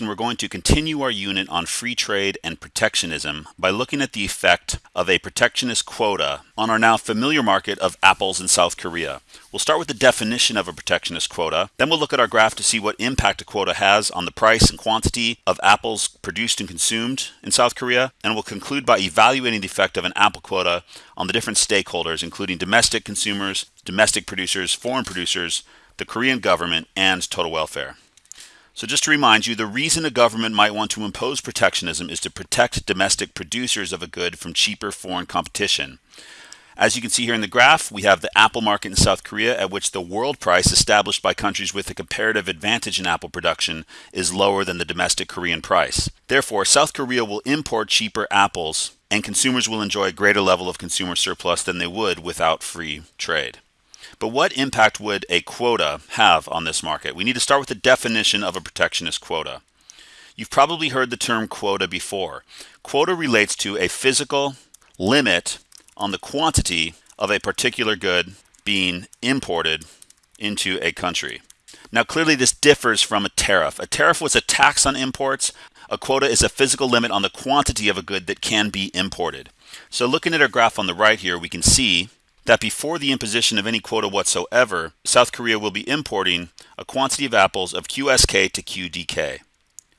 lesson, we're going to continue our unit on free trade and protectionism by looking at the effect of a protectionist quota on our now familiar market of apples in South Korea. We'll start with the definition of a protectionist quota, then we'll look at our graph to see what impact a quota has on the price and quantity of apples produced and consumed in South Korea, and we'll conclude by evaluating the effect of an apple quota on the different stakeholders, including domestic consumers, domestic producers, foreign producers, the Korean government, and total welfare. So just to remind you, the reason a government might want to impose protectionism is to protect domestic producers of a good from cheaper foreign competition. As you can see here in the graph, we have the apple market in South Korea at which the world price established by countries with a comparative advantage in apple production is lower than the domestic Korean price. Therefore, South Korea will import cheaper apples and consumers will enjoy a greater level of consumer surplus than they would without free trade. But what impact would a quota have on this market? We need to start with the definition of a protectionist quota. You've probably heard the term quota before. Quota relates to a physical limit on the quantity of a particular good being imported into a country. Now, clearly, this differs from a tariff. A tariff was a tax on imports. A quota is a physical limit on the quantity of a good that can be imported. So, looking at our graph on the right here, we can see that before the imposition of any quota whatsoever, South Korea will be importing a quantity of apples of QSK to QDK,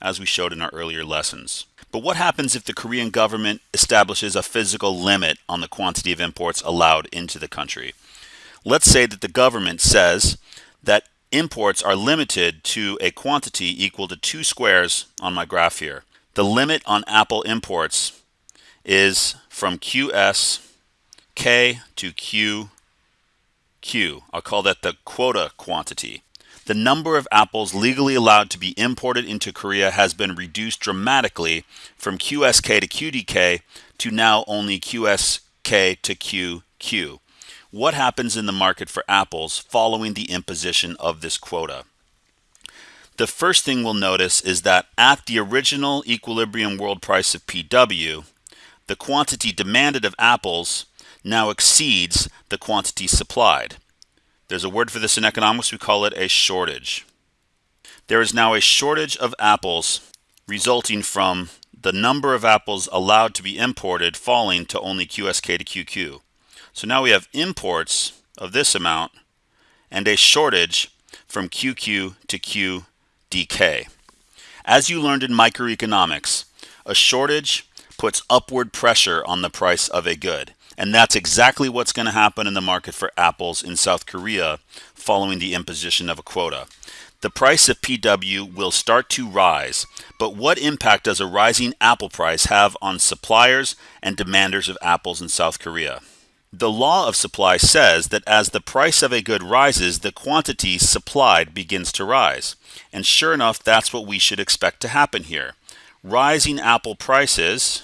as we showed in our earlier lessons. But what happens if the Korean government establishes a physical limit on the quantity of imports allowed into the country? Let's say that the government says that imports are limited to a quantity equal to two squares on my graph here. The limit on apple imports is from QS K to Q, Q. I'll call that the quota quantity. The number of apples legally allowed to be imported into Korea has been reduced dramatically from QSK to QDK to now only QSK to QQ. What happens in the market for apples following the imposition of this quota? The first thing we'll notice is that at the original equilibrium world price of PW, the quantity demanded of apples now exceeds the quantity supplied. There's a word for this in economics, we call it a shortage. There is now a shortage of apples resulting from the number of apples allowed to be imported falling to only QSK to QQ. So now we have imports of this amount and a shortage from QQ to QDK. As you learned in microeconomics, a shortage puts upward pressure on the price of a good. And that's exactly what's going to happen in the market for apples in South Korea following the imposition of a quota. The price of PW will start to rise, but what impact does a rising apple price have on suppliers and demanders of apples in South Korea? The law of supply says that as the price of a good rises, the quantity supplied begins to rise. And sure enough, that's what we should expect to happen here. Rising apple prices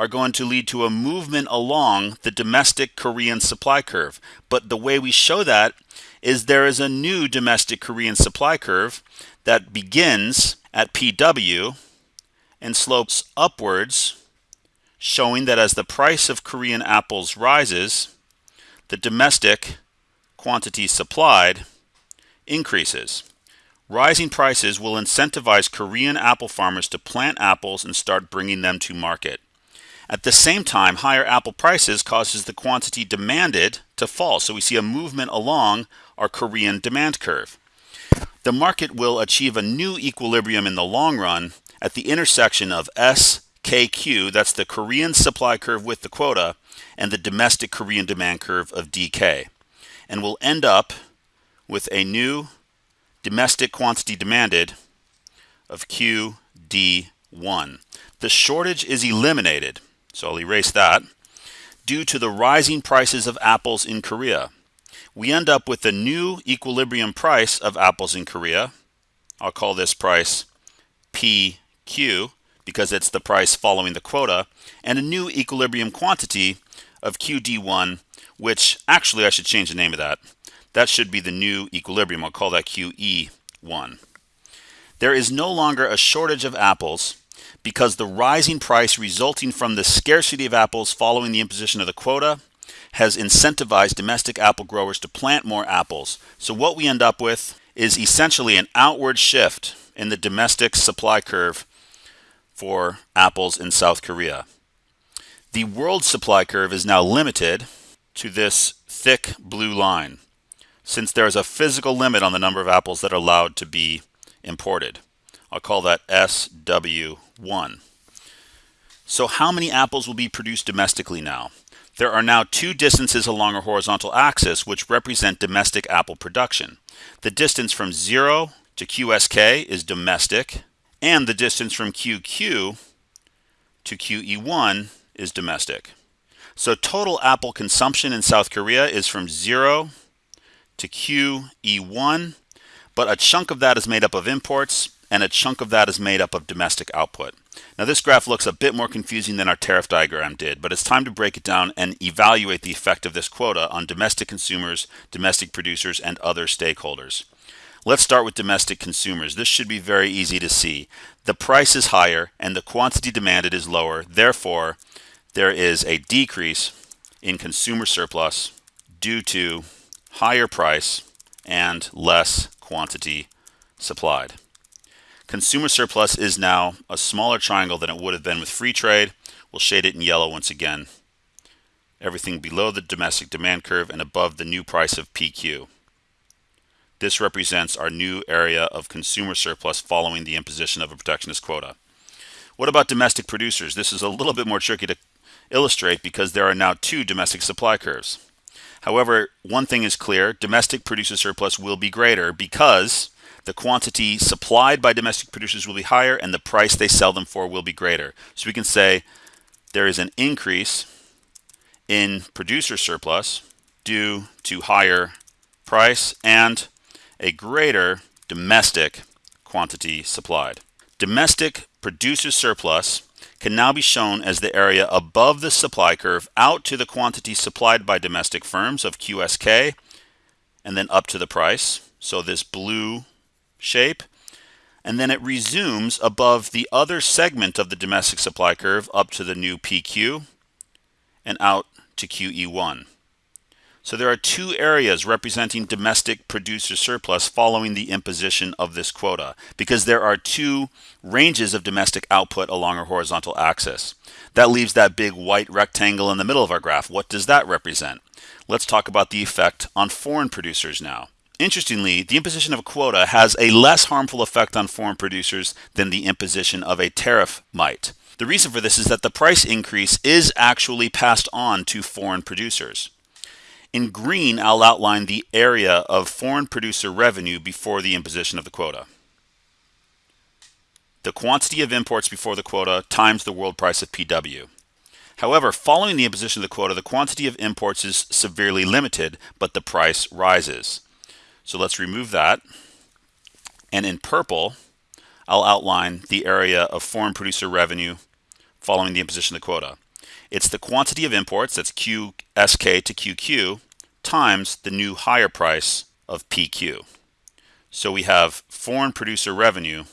are going to lead to a movement along the domestic Korean supply curve. But the way we show that is there is a new domestic Korean supply curve that begins at PW and slopes upwards, showing that as the price of Korean apples rises, the domestic quantity supplied increases. Rising prices will incentivize Korean apple farmers to plant apples and start bringing them to market. At the same time, higher apple prices causes the quantity demanded to fall. So we see a movement along our Korean demand curve. The market will achieve a new equilibrium in the long run at the intersection of SKQ, that's the Korean supply curve with the quota, and the domestic Korean demand curve of DK. And we'll end up with a new domestic quantity demanded of QD1. The shortage is eliminated so I'll erase that. Due to the rising prices of apples in Korea, we end up with the new equilibrium price of apples in Korea. I'll call this price PQ because it's the price following the quota, and a new equilibrium quantity of QD1, which actually I should change the name of that. That should be the new equilibrium. I'll call that QE1. There is no longer a shortage of apples because the rising price resulting from the scarcity of apples following the imposition of the quota has incentivized domestic apple growers to plant more apples. So what we end up with is essentially an outward shift in the domestic supply curve for apples in South Korea. The world supply curve is now limited to this thick blue line since there is a physical limit on the number of apples that are allowed to be imported. I'll call that SW1. So how many apples will be produced domestically now? There are now two distances along a horizontal axis which represent domestic apple production. The distance from 0 to QSK is domestic, and the distance from QQ to QE1 is domestic. So total apple consumption in South Korea is from 0 to QE1, but a chunk of that is made up of imports and a chunk of that is made up of domestic output. Now this graph looks a bit more confusing than our tariff diagram did, but it's time to break it down and evaluate the effect of this quota on domestic consumers, domestic producers, and other stakeholders. Let's start with domestic consumers. This should be very easy to see. The price is higher and the quantity demanded is lower. Therefore, there is a decrease in consumer surplus due to higher price and less quantity supplied. Consumer surplus is now a smaller triangle than it would have been with free trade. We'll shade it in yellow once again. Everything below the domestic demand curve and above the new price of PQ. This represents our new area of consumer surplus following the imposition of a protectionist quota. What about domestic producers? This is a little bit more tricky to illustrate because there are now two domestic supply curves. However, one thing is clear, domestic producer surplus will be greater because the quantity supplied by domestic producers will be higher and the price they sell them for will be greater. So we can say there is an increase in producer surplus due to higher price and a greater domestic quantity supplied. Domestic producer surplus can now be shown as the area above the supply curve out to the quantity supplied by domestic firms of QSK and then up to the price. So this blue shape and then it resumes above the other segment of the domestic supply curve up to the new PQ and out to QE1. So there are two areas representing domestic producer surplus following the imposition of this quota because there are two ranges of domestic output along a horizontal axis. That leaves that big white rectangle in the middle of our graph. What does that represent? Let's talk about the effect on foreign producers now. Interestingly, the imposition of a quota has a less harmful effect on foreign producers than the imposition of a tariff might. The reason for this is that the price increase is actually passed on to foreign producers. In green, I'll outline the area of foreign producer revenue before the imposition of the quota. The quantity of imports before the quota times the world price of PW. However, following the imposition of the quota, the quantity of imports is severely limited, but the price rises. So let's remove that. And in purple, I'll outline the area of foreign producer revenue following the imposition of the quota. It's the quantity of imports, that's QSK to QQ, times the new higher price of PQ. So we have foreign producer revenue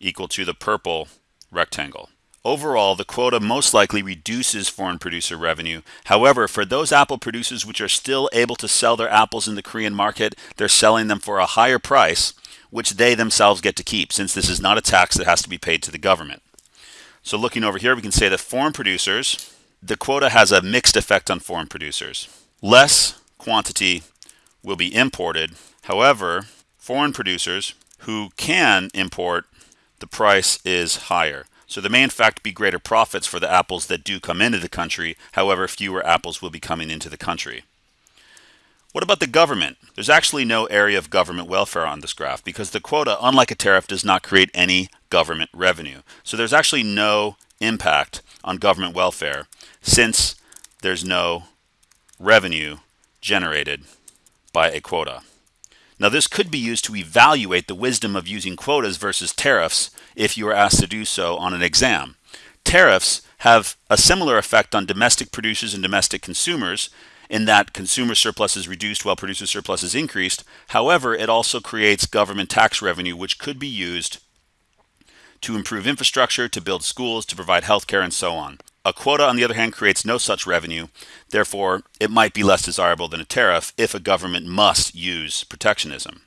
equal to the purple rectangle. Overall, the quota most likely reduces foreign producer revenue. However, for those apple producers which are still able to sell their apples in the Korean market, they're selling them for a higher price, which they themselves get to keep, since this is not a tax that has to be paid to the government. So looking over here, we can say that foreign producers, the quota has a mixed effect on foreign producers. Less quantity will be imported. However, foreign producers who can import, the price is higher. So there may in fact be greater profits for the apples that do come into the country. However, fewer apples will be coming into the country. What about the government? There's actually no area of government welfare on this graph because the quota, unlike a tariff, does not create any government revenue. So there's actually no impact on government welfare since there's no revenue generated by a quota. Now this could be used to evaluate the wisdom of using quotas versus tariffs if you are asked to do so on an exam. Tariffs have a similar effect on domestic producers and domestic consumers in that consumer surplus is reduced while producer surplus is increased. However, it also creates government tax revenue which could be used to improve infrastructure, to build schools, to provide health care, and so on. A quota, on the other hand, creates no such revenue. Therefore, it might be less desirable than a tariff if a government must use protectionism.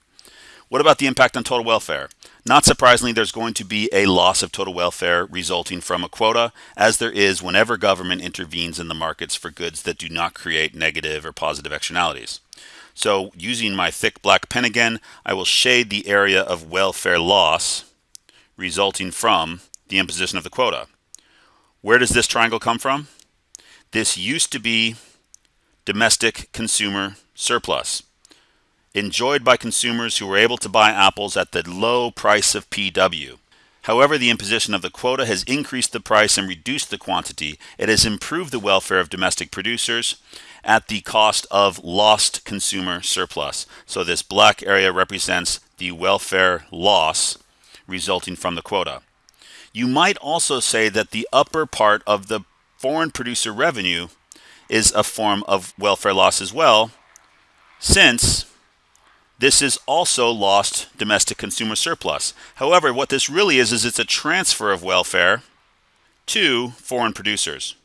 What about the impact on total welfare? Not surprisingly, there's going to be a loss of total welfare resulting from a quota, as there is whenever government intervenes in the markets for goods that do not create negative or positive externalities. So using my thick black pen again, I will shade the area of welfare loss resulting from the imposition of the quota. Where does this triangle come from? This used to be domestic consumer surplus enjoyed by consumers who were able to buy apples at the low price of PW. However, the imposition of the quota has increased the price and reduced the quantity. It has improved the welfare of domestic producers at the cost of lost consumer surplus. So this black area represents the welfare loss resulting from the quota. You might also say that the upper part of the foreign producer revenue is a form of welfare loss as well, since this is also lost domestic consumer surplus. However, what this really is, is it's a transfer of welfare to foreign producers.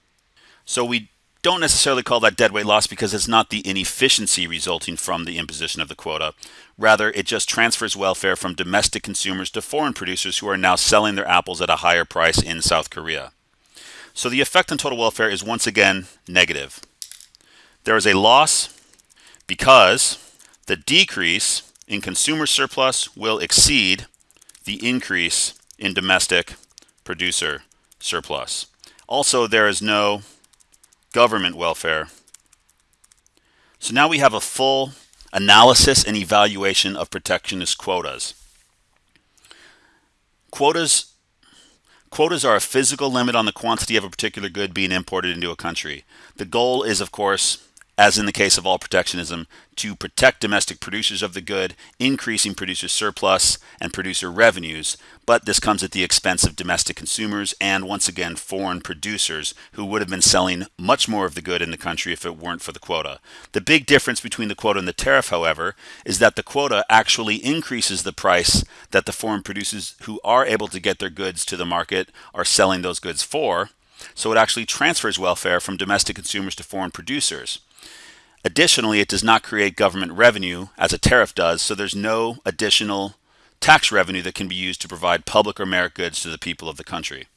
So we don't necessarily call that deadweight loss because it's not the inefficiency resulting from the imposition of the quota. Rather, it just transfers welfare from domestic consumers to foreign producers who are now selling their apples at a higher price in South Korea. So the effect on total welfare is once again negative. There is a loss because the decrease in consumer surplus will exceed the increase in domestic producer surplus. Also, there is no government welfare. So now we have a full analysis and evaluation of protectionist quotas. Quotas Quotas are a physical limit on the quantity of a particular good being imported into a country. The goal is, of course, as in the case of all protectionism, to protect domestic producers of the good, increasing producer surplus and producer revenues, but this comes at the expense of domestic consumers and once again foreign producers who would have been selling much more of the good in the country if it weren't for the quota. The big difference between the quota and the tariff, however, is that the quota actually increases the price that the foreign producers who are able to get their goods to the market are selling those goods for. So it actually transfers welfare from domestic consumers to foreign producers. Additionally, it does not create government revenue as a tariff does, so there's no additional tax revenue that can be used to provide public or merit goods to the people of the country.